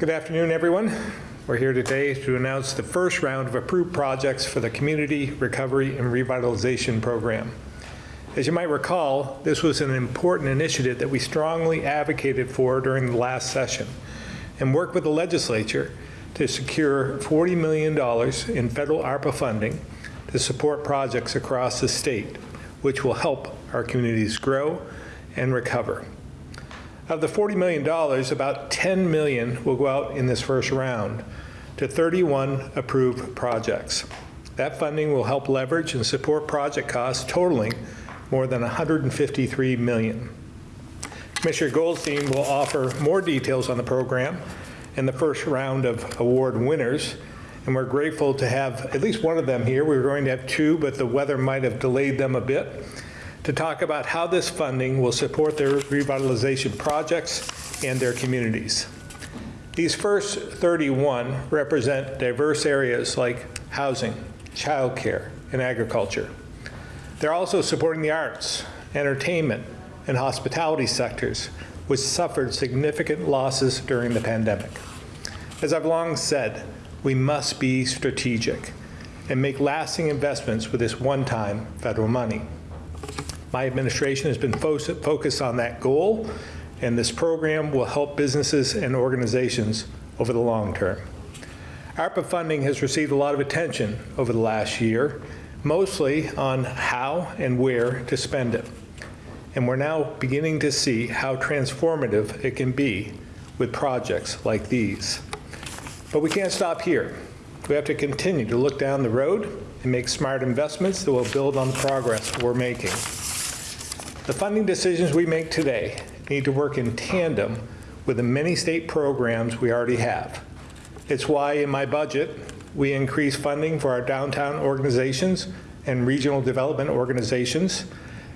Good afternoon, everyone. We're here today to announce the first round of approved projects for the Community Recovery and Revitalization Program. As you might recall, this was an important initiative that we strongly advocated for during the last session and worked with the legislature to secure $40 million in federal ARPA funding to support projects across the state, which will help our communities grow and recover. Of the $40 million, about 10 million will go out in this first round to 31 approved projects. That funding will help leverage and support project costs totaling more than 153 million. Commissioner Goldstein will offer more details on the program and the first round of award winners, and we're grateful to have at least one of them here. We were going to have two, but the weather might have delayed them a bit, to talk about how this funding will support their revitalization projects and their communities. These first 31 represent diverse areas like housing, childcare, and agriculture. They're also supporting the arts, entertainment, and hospitality sectors, which suffered significant losses during the pandemic. As I've long said, we must be strategic and make lasting investments with this one-time federal money. My administration has been fo focused on that goal, and this program will help businesses and organizations over the long term. ARPA funding has received a lot of attention over the last year, mostly on how and where to spend it. And we're now beginning to see how transformative it can be with projects like these. But we can't stop here. We have to continue to look down the road and make smart investments that will build on the progress we're making. The funding decisions we make today need to work in tandem with the many state programs we already have. It's why in my budget, we increase funding for our downtown organizations and regional development organizations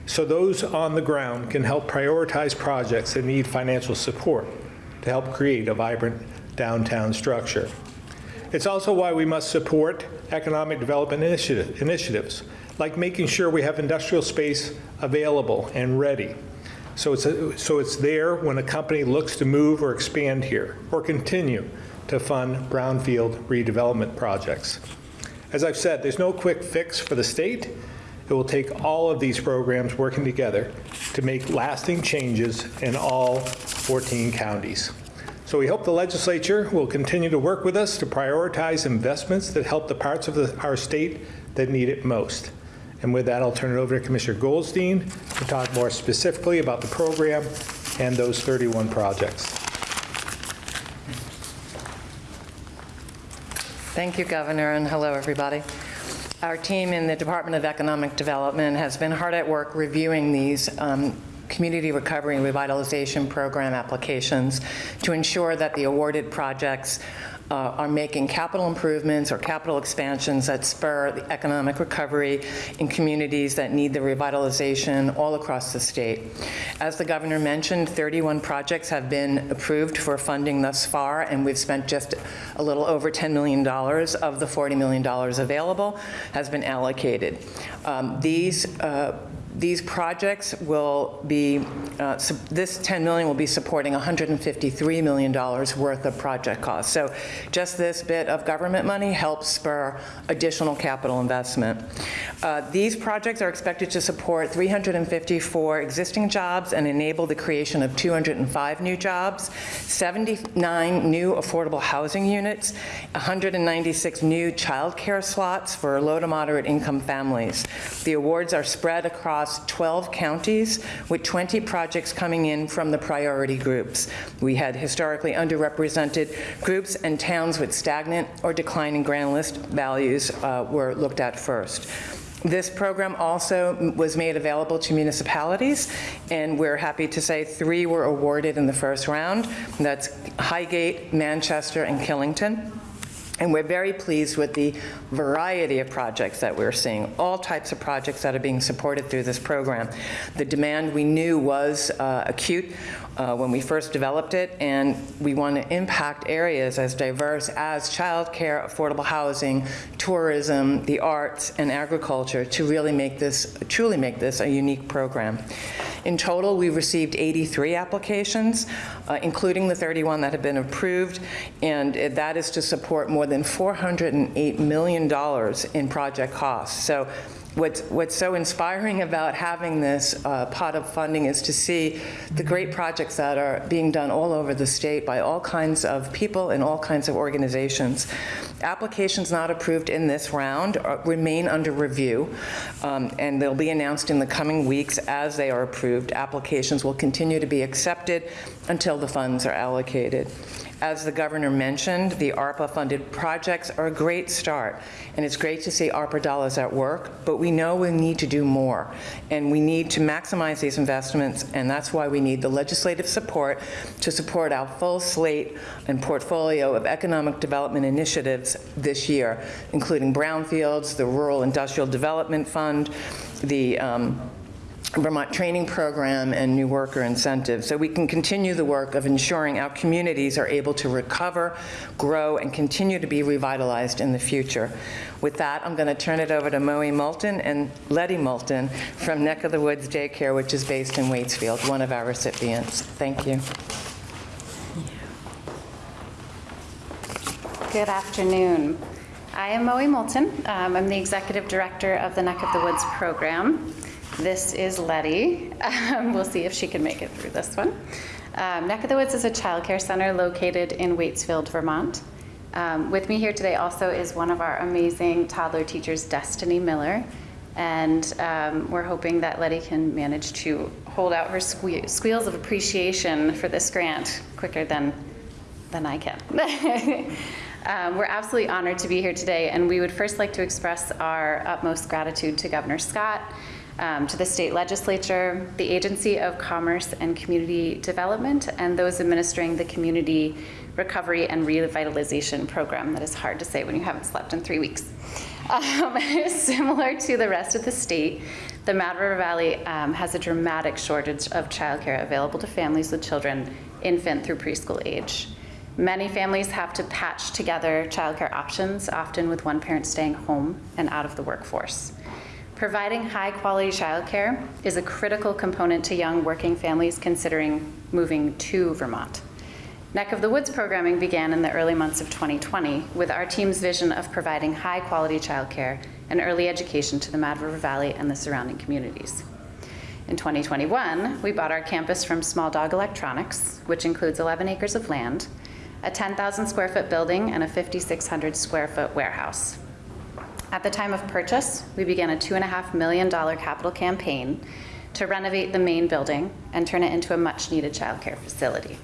so those on the ground can help prioritize projects that need financial support to help create a vibrant downtown structure. It's also why we must support economic development initiative, initiatives, like making sure we have industrial space available and ready. So it's, a, so it's there when a company looks to move or expand here or continue to fund brownfield redevelopment projects. As I've said, there's no quick fix for the state. It will take all of these programs working together to make lasting changes in all 14 counties. So we hope the legislature will continue to work with us to prioritize investments that help the parts of the, our state that need it most. And with that, I'll turn it over to Commissioner Goldstein to talk more specifically about the program and those 31 projects. Thank you, Governor, and hello, everybody. Our team in the Department of Economic Development has been hard at work reviewing these um, Community Recovery and Revitalization Program applications to ensure that the awarded projects uh, are making capital improvements or capital expansions that spur the economic recovery in communities that need the revitalization all across the state. As the governor mentioned, 31 projects have been approved for funding thus far, and we've spent just a little over $10 million of the $40 million available has been allocated. Um, these uh, these projects will be, uh, this 10 million will be supporting $153 million worth of project costs. So just this bit of government money helps spur additional capital investment. Uh, these projects are expected to support 354 existing jobs and enable the creation of 205 new jobs, 79 new affordable housing units, 196 new child care slots for low to moderate income families. The awards are spread across across 12 counties with 20 projects coming in from the priority groups. We had historically underrepresented groups and towns with stagnant or declining grand list values uh, were looked at first. This program also was made available to municipalities, and we're happy to say three were awarded in the first round. That's Highgate, Manchester, and Killington. And we're very pleased with the variety of projects that we're seeing, all types of projects that are being supported through this program. The demand we knew was uh, acute uh, when we first developed it, and we want to impact areas as diverse as childcare, affordable housing, tourism, the arts, and agriculture to really make this, truly make this a unique program. In total, we received 83 applications, uh, including the 31 that have been approved, and that is to support more than $408 million in project costs. So What's, what's so inspiring about having this uh, pot of funding is to see the great projects that are being done all over the state by all kinds of people and all kinds of organizations. Applications not approved in this round are- remain under review, um, and they'll be announced in the coming weeks as they are approved. Applications will continue to be accepted until the funds are allocated. As the governor mentioned, the ARPA-funded projects are a great start, and it's great to see ARPA dollars at work, but we know we need to do more, and we need to maximize these investments, and that's why we need the legislative support to support our full slate and portfolio of economic development initiatives this year, including brownfields, the Rural Industrial Development Fund, the um, Vermont Training Program and new worker incentives, so we can continue the work of ensuring our communities are able to recover, grow, and continue to be revitalized in the future. With that, I'm going to turn it over to Moe Moulton and Letty Moulton from Neck of the Woods Daycare, which is based in Waitsfield, one of our recipients. Thank you. Good afternoon. I am Moe Moulton. Um, I'm the Executive Director of the Neck of the Woods program. This is Letty. Um, We'll see if she can make it through this one. Um, Neck of the Woods is a childcare center located in Waitsfield, Vermont. Um, With me here today also is one of our amazing toddler teachers, Destiny Miller. And um, we're hoping that Letty can manage to hold out her sque- squeals of appreciation for this grant quicker than than I can. um, we're absolutely honored to be here today, and we would first like to express our utmost gratitude to Governor Scott, um, to the state legislature, the Agency of Commerce and Community Development, and those administering the Community Recovery and Revitalization Program. That is hard to say when you haven't slept in three weeks. Um, similar to the rest of the state, the Mad River Valley um, has a dramatic shortage of childcare available to families with children infant through preschool age. Many families have to patch together childcare options, often with one parent staying home and out of the workforce. Providing high-quality childcare is a critical component to young working families considering moving to Vermont. Neck of the Woods programming began in the early months of 2020 with our team's vision of providing high-quality childcare and early education to the Mad River Valley and the surrounding communities. In 2021, we bought our campus from Small Dog Electronics, which includes 11 acres of land, a 10,000 square foot building, and a 5,600 square foot warehouse. At the time of purchase, we began a $2.5 million capital campaign to renovate the main building and turn it into a much-needed childcare facility.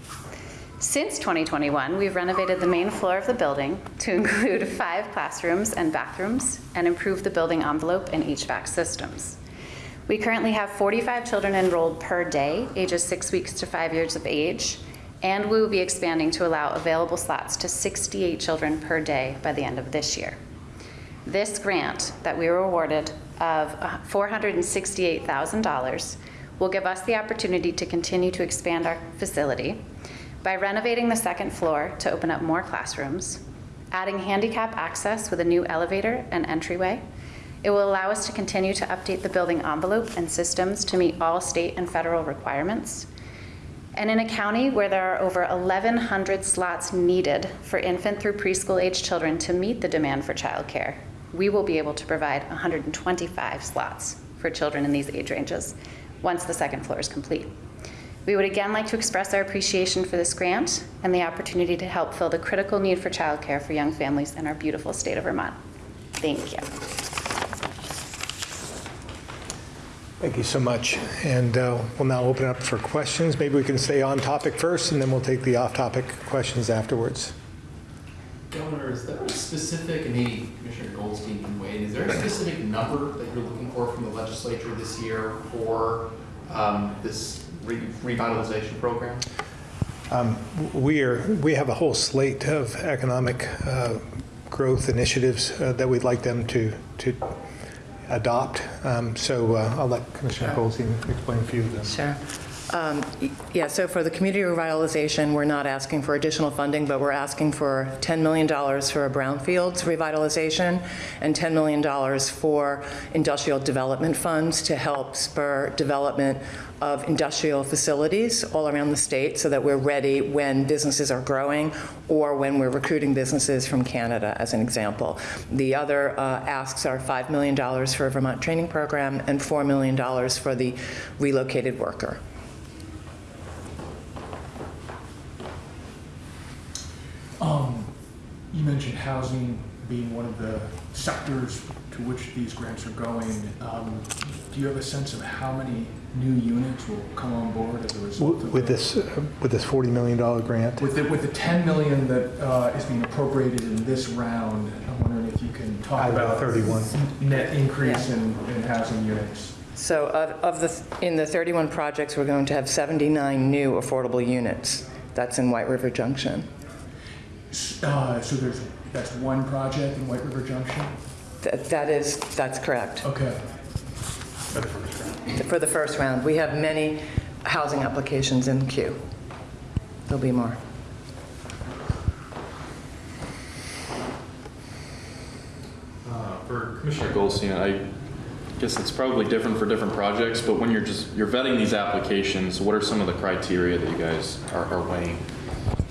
Since 2021, we've renovated the main floor of the building to include five classrooms and bathrooms and improved the building envelope and HVAC systems. We currently have 45 children enrolled per day, ages six weeks to five years of age, and we will be expanding to allow available slots to 68 children per day by the end of this year. This grant that we were awarded of uh, $468,000 will give us the opportunity to continue to expand our facility by renovating the second floor to open up more classrooms, adding handicap access with a new elevator and entryway. It will allow us to continue to update the building envelope and systems to meet all state and federal requirements. And in a county where there are over 1,100 slots needed for infant through preschool age children to meet the demand for childcare, we will be able to provide 125 slots for children in these age ranges once the second floor is complete. We would again like to express our appreciation for this grant and the opportunity to help fill the critical need for childcare for young families in our beautiful state of Vermont. Thank you. Thank you so much. And uh, we'll now open up for questions. Maybe we can stay on topic first, and then we'll take the off-topic questions afterwards. Governor, is there a specific, and maybe Commissioner Goldstein can weigh in, is there a specific number that you're looking for from the legislature this year for um, this re- revitalization program? We are, we have a whole slate of economic uh, growth initiatives uh, that we'd like them to, to adopt. Um, So uh, I'll let Commissioner Goldstein explain a few of them. Sure. Um, Yeah, so for the community revitalization, we're not asking for additional funding, but we're asking for $10 million for a brownfields revitalization and $10 million for industrial development funds to help spur development of industrial facilities all around the state so that we're ready when businesses are growing or when we're recruiting businesses from Canada, as an example. The other uh, asks are $5 million for a Vermont training program and $4 million for the relocated worker. Um, You mentioned housing being one of the sectors to which these grants are going. Um, Do you have a sense of how many new units will come on board as a result of With that? this, uh, with this $40 million grant? With the, with the 10 million that uh, is being appropriated in this round, I'm wondering if you can talk Out of the about 31. net increase in, in housing units. So of of the, in the 31 projects, we're going to have 79 new affordable units. That's in White River Junction. S- uh, So there's, that's one project in White River Junction? That that is, that's correct. Okay. For the first round, we have many housing applications in queue. There'll be more. Uh, For Commissioner Goldstein, I guess it's probably different for different projects, but when you're just, you're vetting these applications, what are some of the criteria that you guys are are weighing?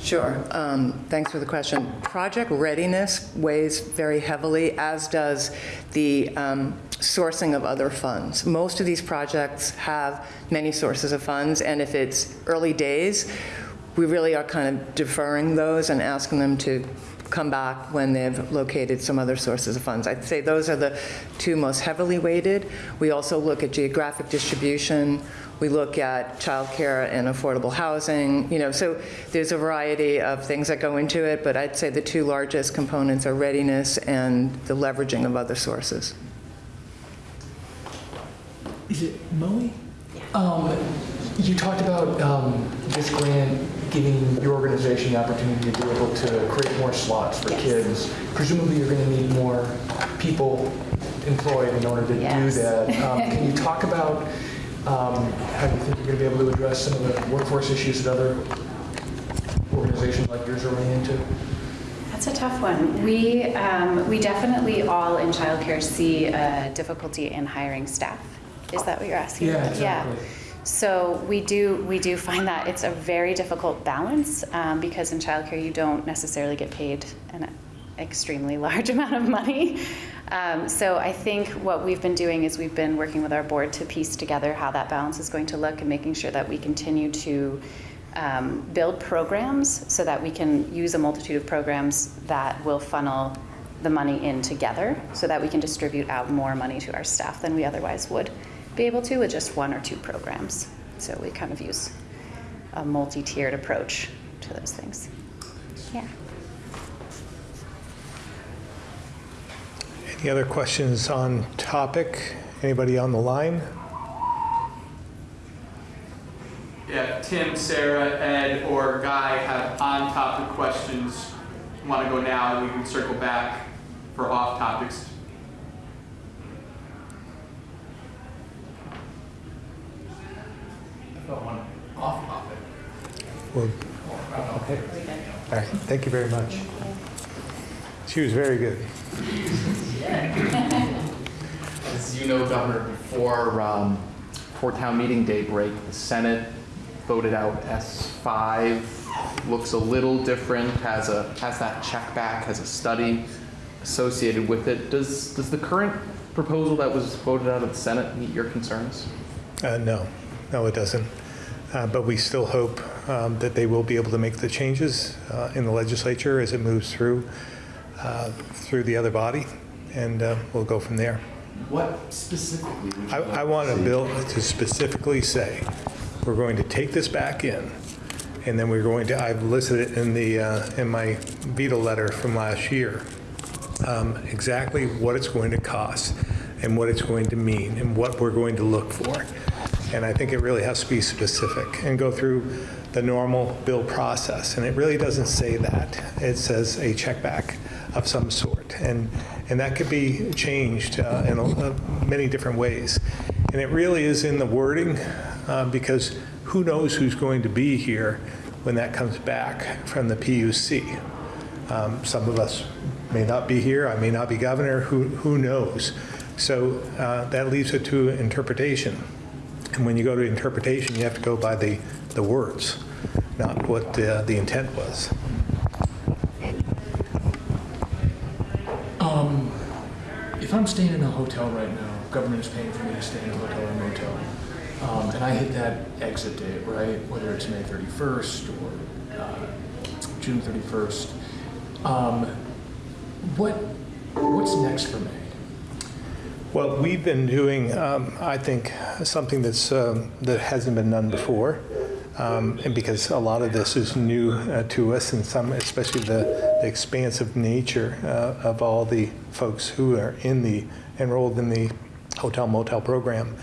Sure. Um, Thanks for the question. Project readiness weighs very heavily, as does the um, sourcing of other funds. Most of these projects have many sources of funds, and if it's early days, we really are kind of deferring those and asking them to come back when they've located some other sources of funds. I'd say those are the two most heavily weighted. We also look at geographic distribution. We look at childcare and affordable housing, you know, so there's a variety of things that go into it, but I'd say the two largest components are readiness and the leveraging of other sources. Is it Moe? Um, you talked about um, this grant giving your organization the opportunity to be able to create more slots for Yes. kids. Presumably, you're going to need more people employed in order to Yes. do that. Um, can you talk about um, how do you think you're going to be able to address some of the workforce issues that other organizations like yours are running into? That's a tough one. We, um, we definitely all in childcare see a difficulty in hiring staff. Is that what you're asking? Yeah, exactly. So we do, we do find that it's a very difficult balance um, because in childcare you don't necessarily get paid an extremely large amount of money. Um, so I think what we've been doing is we've been working with our board to piece together how that balance is going to look and making sure that we continue to um, build programs so that we can use a multitude of programs that will funnel the money in together so that we can distribute out more money to our staff than we otherwise would be able to with just one or two programs. So we kind of use a multi-tiered approach to those things. Yeah. Any other questions on topic? Anybody on the line? Yeah, Tim, Sarah, Ed, or Guy have on-topic questions. Want to go now, and we can circle back for off-topics. One off topic. Well, okay. All right, thank you very much. She was very good. As you know, Governor, before, um, town meeting day break, the Senate voted out S5. Looks a little different, has a, has that check back, has a study associated with it. Does, does the current proposal that was voted out of the Senate meet your concerns? Uh, No, no, it doesn't. Uh, But we still hope um, that they will be able to make the changes uh, in the legislature as it moves through, uh, through the other body, and uh, we'll go from there. What specifically would you I like I to want a bill to specifically say, we're going to take this back in, and then we're going to, I've listed it in the, uh, in my veto letter from last year, um, exactly what it's going to cost and what it's going to mean and what we're going to look for. And I think it really has to be specific and go through the normal bill process. And it really doesn't say that. It says a check back of some sort. And, and that could be changed uh, in a- uh, many different ways. And it really is in the wording uh, because who knows who's going to be here when that comes back from the PUC? Um, Some of us may not be here, I may not be governor, who, who knows? So uh, that leaves it to interpretation. And when you go to interpretation, you have to go by the, the words, not what the, the intent was. If I'm staying in a hotel right now, government is paying for me to stay in a hotel or motel, um, and I hit that exit date, right, whether it's May 31st or uh, June 31st, um, what, what's next for me? Well, we've been doing, um, I think, something that's, um, that hasn't been done before. Um, And because a lot of this is new uh, to us and some, especially the the expansive nature uh, of all the folks who are in the, enrolled in the hotel motel program.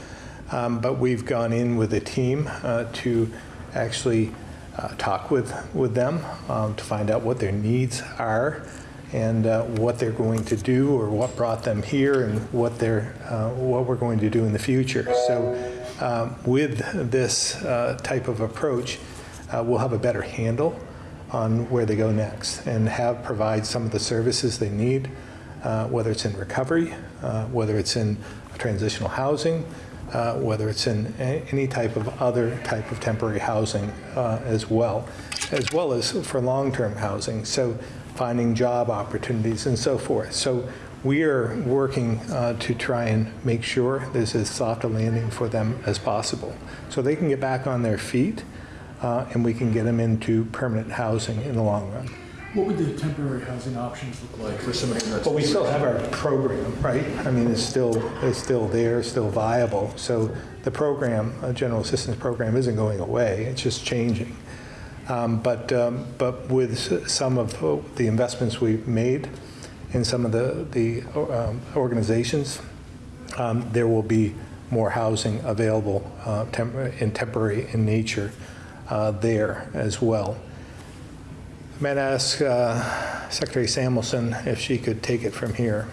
Um, But we've gone in with a team uh, to actually uh, talk with, with them um, to find out what their needs are and uh, what they're going to do or what brought them here and what they're, uh, what we're going to do in the future. So um, with this uh, type of approach, uh, we'll have a better handle on where they go next and have, provide some of the services they need, uh, whether it's in recovery, uh, whether it's in transitional housing, uh, whether it's in any type of other type of temporary housing uh, as well, as well as for long-term housing. So finding job opportunities and so forth. So we are working uh, to try and make sure there's as soft a landing for them as possible, so they can get back on their feet uh, and we can get them into permanent housing in the long run. What would the temporary housing options look like for somebody that's? But we still have our program, right? I mean, it's still, it's still there, still viable. So the program, a general assistance program, isn't going away, it's just changing. Um, But, um, but with some of the investments we've made in some of the, the um, organizations, um, there will be more housing available uh, in temporary in nature uh, there as well. Going to ask uh, Secretary Samuelson if she could take it from here.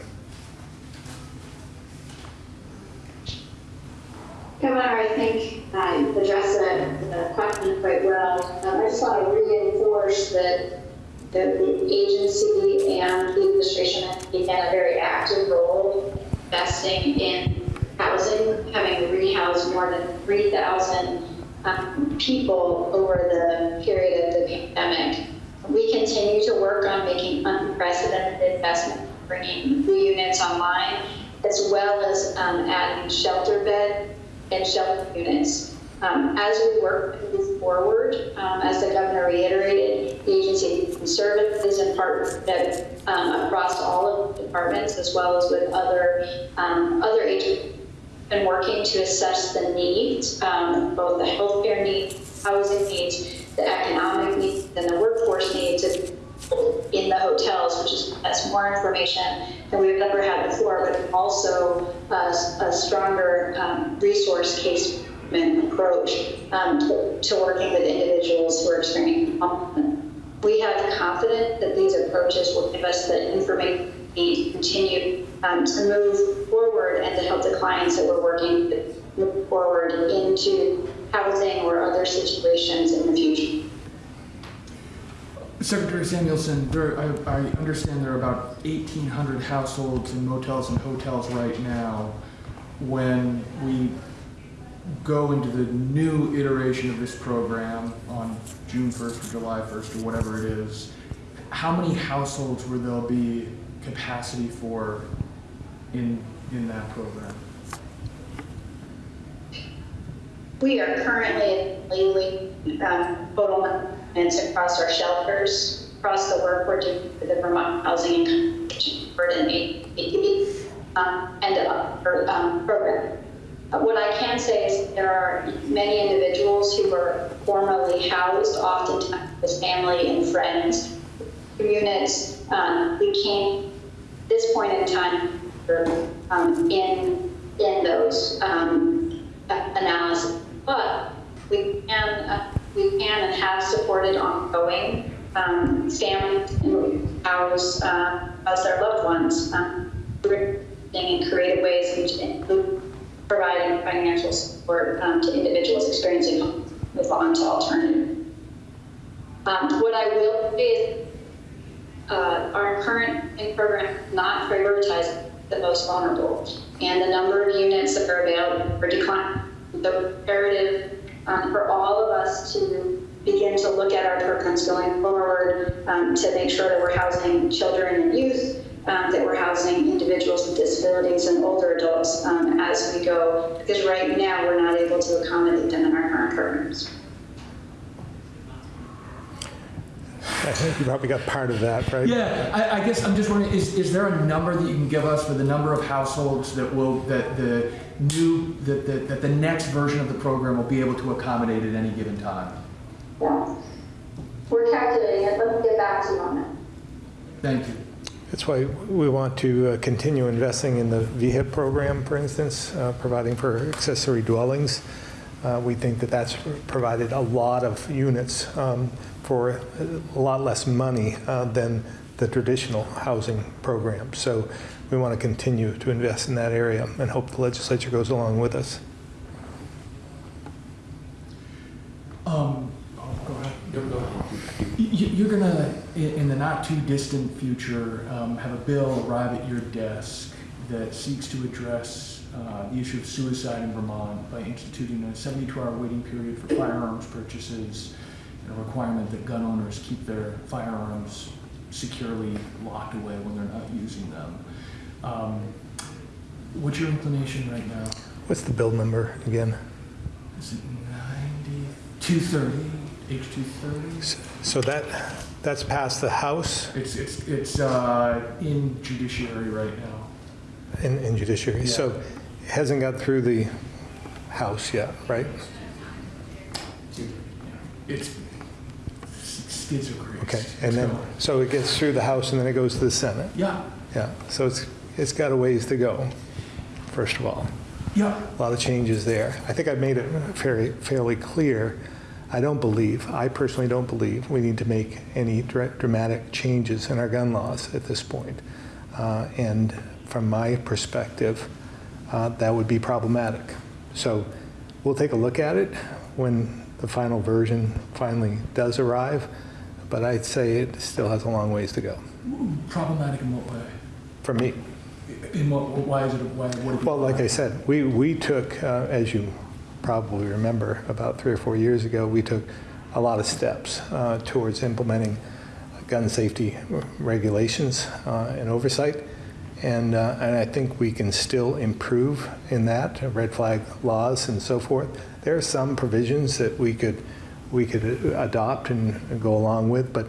Governor, I think I addressed the, question quite well. Um, I just want to reinforce that the agency and the administration have taken a very active role investing in housing, having rehoused more than 3,000 um, people over the period of the pandemic. We continue to work on making unprecedented investment, bringing new units online, as well as um, adding shelter bed and shelter units. Um, as we work move forward, um, as the governor reiterated, the agency conservative and partnership um, across all of the departments, as well as with other um, other agencies, been working to assess the needs, um, both the healthcare needs, housing needs, the economic needs, and the workforce needs in the hotels, which is that's more information than we've ever had before, but also a, a stronger um, resource case management approach um, to, working with individuals who are experiencing homelessness. We have confidence that these approaches will give us the information we need to continue um, to move forward and to help the clients that we're working with move forward into housing or other situations in the future. Secretary Samuelson, there, I, I understand there are about 1,800 households in motels and hotels right now. When we go into the new iteration of this program on June 1st or July 1st or whatever it is, how many households will there be capacity for in, in that program? We are currently leading um, total months across our shelters, across the work we're doing for the Vermont Housing and Conservation Board and ADP, um, um, program. What I can say is there are many individuals who were formerly housed, oftentimes with family and friends, units. Um, we can't, this point in time, um, in in those um, analysis, but we can uh, we can and have supported ongoing um, families who house uh, their loved ones um, in creative ways, which include providing financial support um, to individuals experiencing move on to alternative. Um, what I will say is, uh, our current program not prioritize the most vulnerable, and the number of units that are available are declining. The imperative um, for all of us to begin to look at our programs going forward um, to make sure that we're housing children and youth, um, that we're housing individuals with disabilities and older adults um, as we go, because right now we're not able to accommodate them in our current programs. I think you probably got part of that, right? Yeah, I, I guess I'm just wondering, is, is there a number that you can give us for the number of households that will, that the new, that, that, that the next version of the program will be able to accommodate at any given time? Yeah. We're calculating it. Let me get back to you on that. Thank you. That's why we want to uh, continue investing in the VHIP program, for instance, uh, providing for accessory dwellings. Uh, We think that that's provided a lot of units um, for a lot less money uh, than the traditional housing program. So we want to continue to invest in that area and hope the legislature goes along with us. Um, oh, go ahead. You, you're gonna, in, the not too distant future, um, have a bill arrive at your desk that seeks to address, uh, the issue of suicide in Vermont by instituting a seventy-two hour waiting period for firearms purchases and a requirement that gun owners keep their firearms securely locked away when they're not using them. Um, what's your inclination right now? What's the bill number again? Is it ninety, two thirty, H two thirty? So that, that's passed the House It's, it's, it's uh, in judiciary right now. in in judiciary. So it hasn't got through the House yet, right? It's skids are great. Okay, and then, so it gets through the House and then it goes to the Senate? Yeah, Yeah, so it's, it's got a ways to go, first of all. yeah, A lot of changes there. I think I've made it fairly, fairly clear. I don't believe, I personally don't believe, we need to make any dramatic changes in our gun laws at this point. Uh, And from my perspective, uh, that would be problematic. So we'll take a look at it when the final version finally does arrive, but I'd say it still has a long ways to go, problematic in what way? for me. In what, why is it, why, what? Well, like I said, we, we took, uh, as you probably remember, about three or four years ago, we took a lot of steps uh, towards implementing gun safety regulations uh, and oversight. And, uh, and I think we can still improve in that, red flag laws and so forth. There are some provisions that we could, we could adopt and go along with, but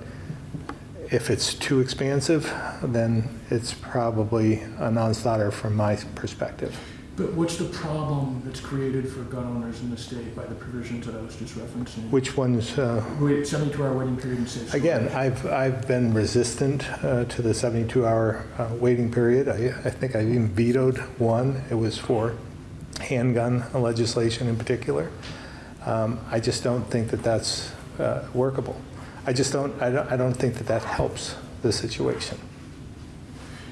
if it's too expansive, then it's probably a non-starter from my perspective. But what's the problem that's created for gun owners in the state by the provisions that I was just referencing? Which ones, uh, Wait, seventy-two hour waiting period and safe again, I've, I've been resistant uh, to the 72-hour uh, waiting period. I, I think I even vetoed one. It was for handgun legislation in particular. Um, I just don't think that that's uh, workable. I just don't, I don't, I don't think that that helps the situation.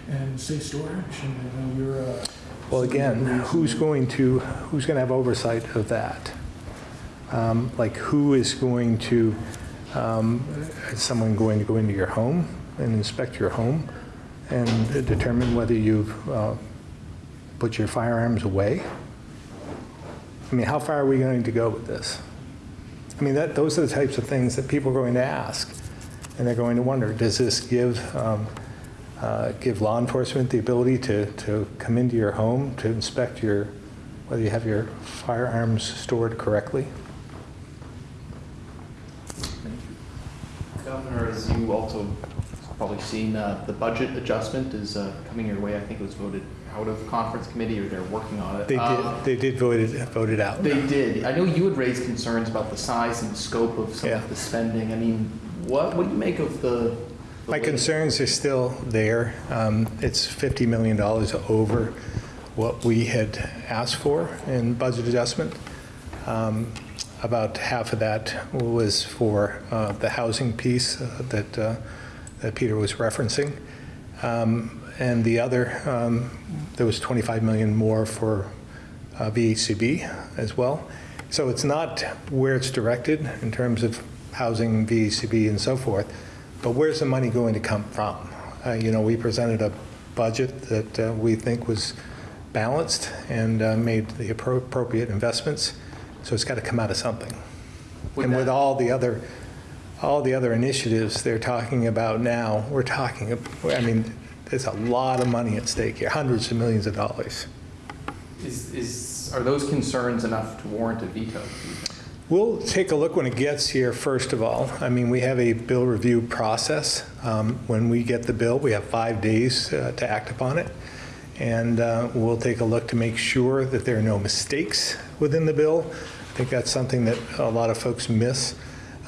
And safe storage, and know you're, uh. Well, again, who's going to, who's going to have oversight of that? Um, Like, who is going to, um, is someone going to go into your home and inspect your home and determine whether you've uh, put your firearms away? I mean, how far are we going to go with this? I mean, that, those are the types of things that people are going to ask, and they're going to wonder, does this give, um, uh, give law enforcement the ability to, to come into your home to inspect your, whether you have your firearms stored correctly? Governor, as you also probably seen, uh, the budget adjustment is uh, coming your way. I think it was voted out of conference committee or they're working on it. They Um, did, they did vote it, vote it out. They did. I know you had raised concerns about the size and scope of some Yeah. of the spending. I mean, what, what do you make of the? My concerns are still there. Um, It's $50 million over what we had asked for in budget adjustment. Um, About half of that was for uh, the housing piece uh, that, uh, that Peter was referencing. Um, And the other, um, there was 25 million more for uh, VHCB as well. So it's not where it's directed in terms of housing, VHCB, and so forth, but where's the money going to come from? Uh, You know, we presented a budget that uh, we think was balanced and uh, made the appro- appropriate investments, so it's got to come out of something. Would And with all the other, all the other initiatives they're talking about now, we're talking, I mean, there's a lot of money at stake here, hundreds of millions of dollars. Is, is, are those concerns enough to warrant a veto? We'll take a look when it gets here, first of all. I mean, we have a bill review process. Um, When we get the bill, we have five days uh, to act upon it. And uh, we'll take a look to make sure that there are no mistakes within the bill. I think that's something that a lot of folks miss,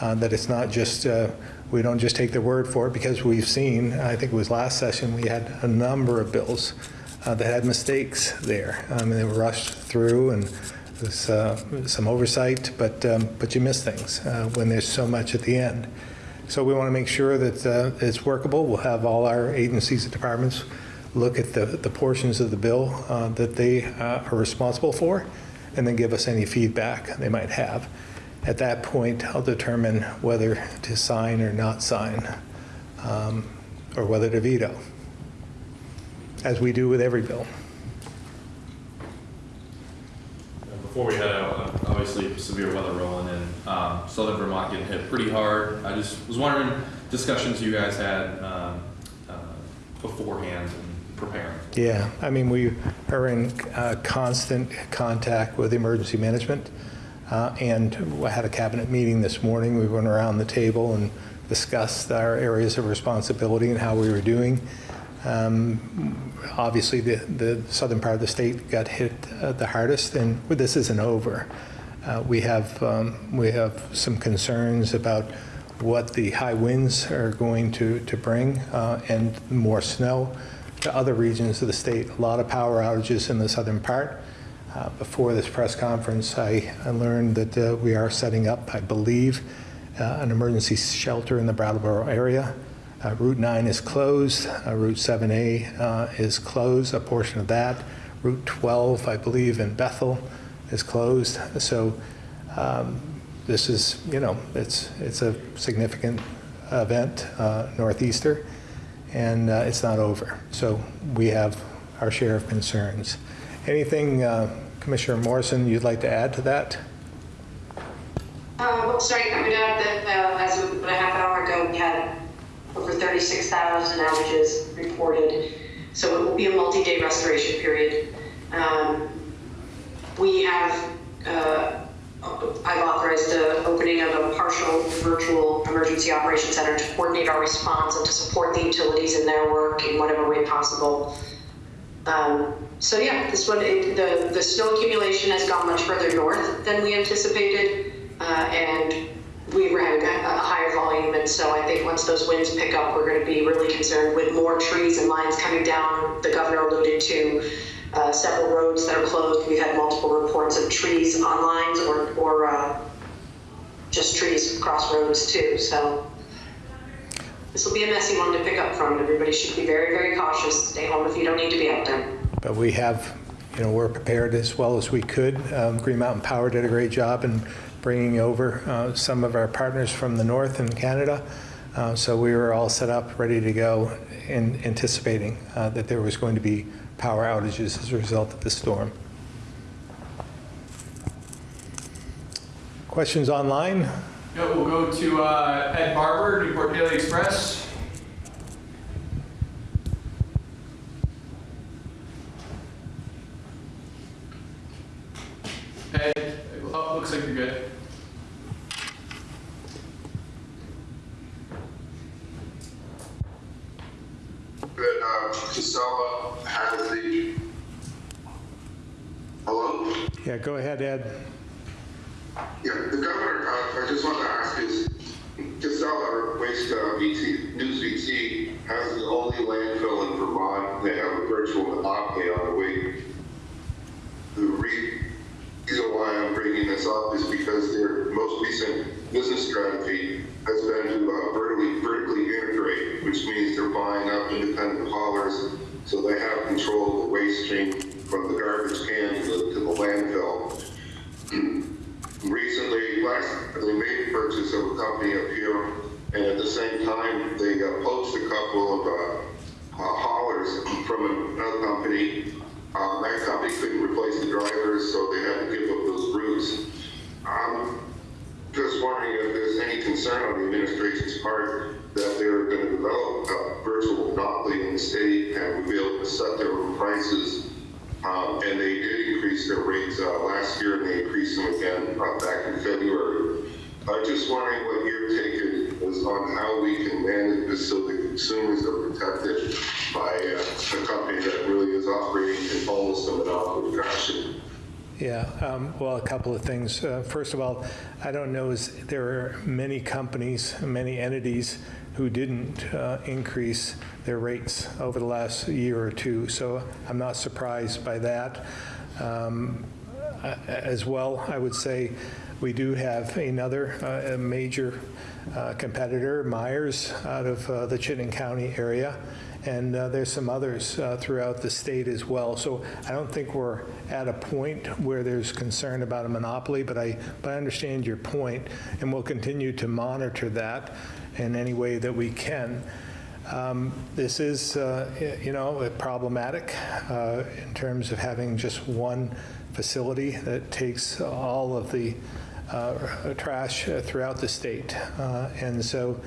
uh, that it's not just, uh, we don't just take their word for it, because we've seen, I think it was last session, we had a number of bills uh, that had mistakes there. I mean, they were rushed through and there's uh, some oversight, but, um, but you miss things uh, when there's so much at the end. So we want to make sure that uh, it's workable. We'll have all our agencies and departments look at the, the portions of the bill uh, that they are responsible for, and then give us any feedback they might have. At that point, I'll determine whether to sign or not sign, um, or whether to veto, as we do with every bill. Before we head out, obviously severe weather rolling in, um, southern Vermont getting hit pretty hard. I just was wondering, discussions you guys had um, uh, beforehand and preparing. Yeah, I mean, we are in uh, constant contact with emergency management, uh, and we had a cabinet meeting this morning. We went around the table and discussed our areas of responsibility and how we were doing. Um, Obviously, the, the southern part of the state got hit uh, the hardest, and this isn't over. Uh, We have, um, we have some concerns about what the high winds are going to, to bring, uh, and more snow to other regions of the state. A lot of power outages in the southern part. Uh, Before this press conference, I I learned that uh, we are setting up, I believe, uh, an emergency shelter in the Brattleboro area. Uh, Route 9 is closed, Uh, Route 7A uh, is closed, a portion of that. Route 12, I believe, in Bethel is closed. So um, this is, you know, it's, it's a significant event, uh, Northeaster, and uh, it's not over. So we have our share of concerns. Anything, uh, Commissioner Morrison, you'd like to add to that? Uh, well, sorry, I would add that, uh, as of about a half hour ago, we had over 36,000 outages reported. So it will be a multi-day restoration period. Um, we have, uh, I've authorized the opening of a partial virtual emergency operations center to coordinate our response and to support the utilities in their work in whatever way possible. Um, so yeah, this one, it, the, the snow accumulation has gone much further north than we anticipated, uh, and we ran a, higher volume, and so I think once those winds pick up, we're going to be really concerned with more trees and lines coming down. The governor alluded to uh, several roads that are closed. We've had multiple reports of trees on lines or, or uh, just trees across roads too. So this will be a messy one to pick up from. Everybody should be very, very cautious. Stay home if you don't need to be out there. But we have, you know, we're prepared as well as we could. Um, Green Mountain Power did a great job in bringing over uh, some of our partners from the north in Canada. Uh, So we were all set up, ready to go, in anticipating uh, that there was going to be power outages as a result of the storm. Questions online? Yeah, we'll go to uh, Ed Barber, Newport Daily Express. Ed, oh, looks like you're good. that uh, Casella has the. Hello? Yeah, go ahead, Ed. Yeah, the governor, uh, I just want to ask is, Casella Waste uh, VC, News VC has the only landfill in Vermont that have a virtual monopoly on the way. The re- reason why I'm bringing this up is because their most recent business strategy has been to uh, vertically, vertically integrate, which means they're buying up independent haulers, so they have control of the waste stream from the garbage can to the, to the landfill. electrical company up here, and at the same time, they uh, poached a couple of uh, uh, haulers from another company. Uh, That company couldn't replace the drivers, so they had to give up those routes. I'm just wondering if there's any concern on the administration's part that they're going to develop a virtual monopoly in the state and will be able to set their own prices. Um, And they did increase their rates uh, last year, and they increased them again uh, back in February. I'm just wondering what your take is on how we can manage this so the consumers are protected by uh, a company that really is operating in almost a monopoly fashion. Yeah, um, well, a couple of things. Uh, First of all, I don't know, is there are many companies, many entities who didn't uh, increase their rates over the last year or two, so I'm not surprised by that. Um, As well, I would say, we do have another uh, major uh, competitor, Myers, out of uh, the Chittenden County area, and uh, there's some others uh, throughout the state as well. So I don't think we're at a point where there's concern about a monopoly, but I, but I understand your point, and we'll continue to monitor that in any way that we can. Um, This is, uh, you know, problematic uh, in terms of having just one facility that takes all of the uh, trash throughout the state. Uh, And so,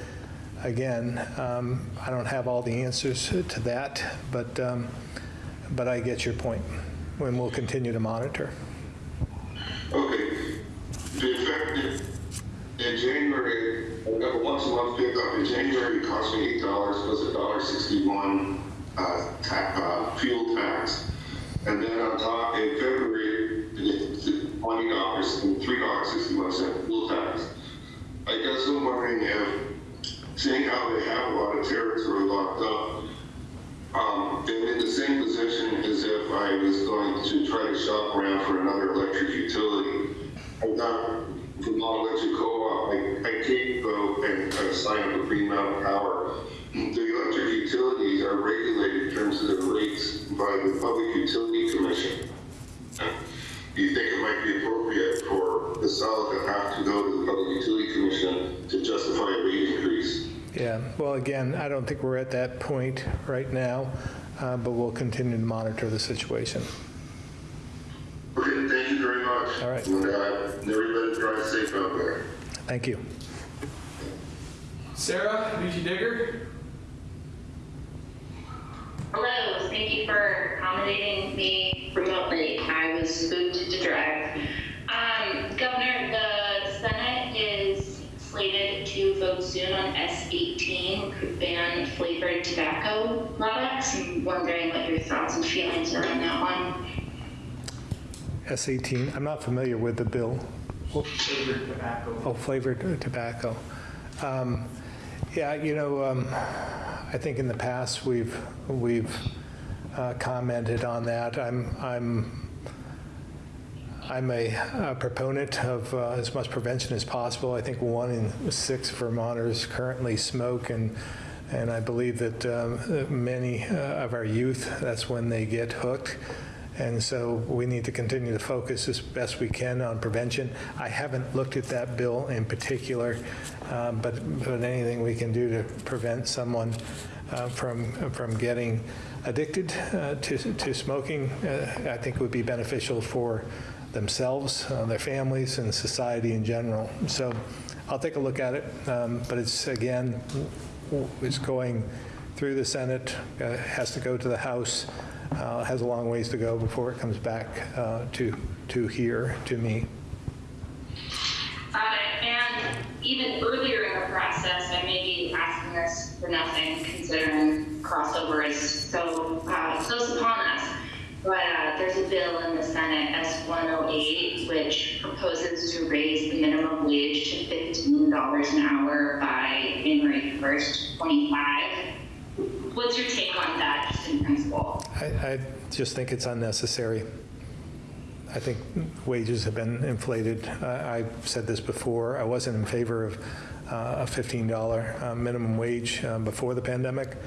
again, um, I don't have all the answers to that, but, um, but I get your point, and we'll continue to monitor. Okay. The effective in January, I have a once a month pickup. In January, it cost me eight dollars plus a dollar sixty-one uh, ta- uh, fuel tax. And then on top, in February, it's twenty dollars and three dollars sixty-one cent fuel tax. I guess I'm wondering if, seeing how they have a lot of territory locked up, um, am in the same position as if I was going to try to shop around for another electric utility. I Long Electric Co-op, I, I can't go and uh, sign up with Green Mountain Power. The electric utilities are regulated in terms of their rates by the Public Utility Commission. Do you think it might be appropriate for the solid to have to go to the Public Utility Commission to justify a rate increase? Yeah, well, again, I don't think we're at that point right now, uh, but we'll continue to monitor the situation. Okay, thank you very much. All right. Safe out there. Thank you. Sarah, Luigi Digger? Hello, thank you for accommodating me remotely. I was moved to drive. Um, Governor, the Senate is slated to vote soon on S18, which would ban flavored tobacco products. I'm wondering what your thoughts and feelings are on that one. S18, I'm not familiar with the bill. Flavored tobacco. Oh, flavored tobacco. Um, Yeah, you know, um, I think in the past, we've, we've uh, commented on that. I'm, I'm, I'm a a proponent of uh, as much prevention as possible. I think one in six Vermonters currently smoke, and, and I believe that um, many uh, of our youth, that's when they get hooked. And so we need to continue to focus as best we can on prevention. I haven't looked at that bill in particular, uh, but, but anything we can do to prevent someone uh, from, from getting addicted uh, to, to smoking, uh, I think would be beneficial for themselves, uh, their families, and society in general. So I'll take a look at it, um, but it's, again, it's going through the Senate, uh, has to go to the House, uh, has a long ways to go before it comes back uh, to, to here, to me. Got it. And even earlier in the process, I may be asking this for nothing, considering crossover is so uh, close upon us. But uh, there's a bill in the Senate, S-108, which proposes to raise the minimum wage to $15 an hour by January 1st, 25. What's your take on that, just in principle? I, I just think it's unnecessary. I think wages have been inflated. I- I've said this before, I wasn't in favor of uh, a $15 uh, minimum wage um, before the pandemic,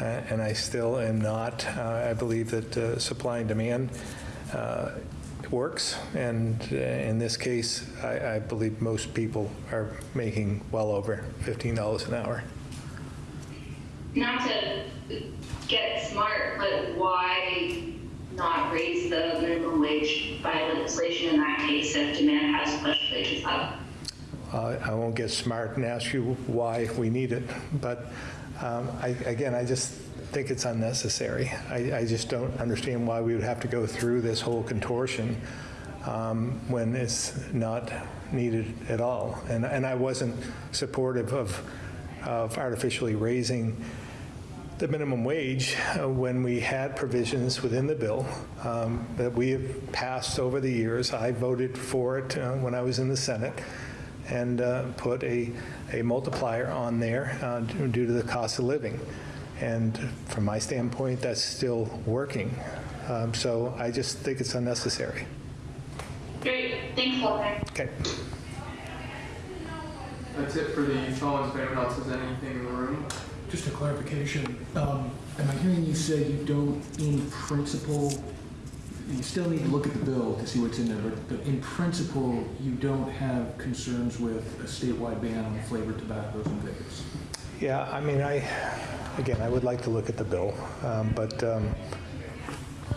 uh, and I still am not. Uh, I believe that uh, supply and demand uh, works, and uh, in this case, I I believe most people are making well over $15 an hour. Not to get smart, but why not raise the minimum wage by legislation in that case if demand has pushed wages up? Uh, I won't get smart and ask you why we need it, but um, I, again, I just think it's unnecessary. I, I just don't understand why we would have to go through this whole contortion um, when it's not needed at all. And, and I wasn't supportive of, of artificially raising the minimum wage uh, when we had provisions within the bill um, that we have passed over the years. I voted for it uh, when I was in the Senate and uh, put a, a multiplier on there uh, due to the cost of living. And from my standpoint, that's still working. Um, So I just think it's unnecessary. Great, thanks, Walter. Okay. That's it for the phones. If anyone else has anything in the room. Just a clarification, um, am I hearing you say you don't, in principle, you still need to look at the bill to see what's in there, but- but in principle, you don't have concerns with a statewide ban on flavored tobaccos and vapes? Yeah, I mean, I, again, I would like to look at the bill, um, but, um,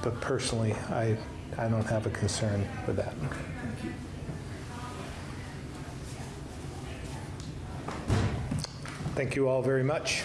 but personally, I, I don't have a concern with that. Thank you. Thank you all very much.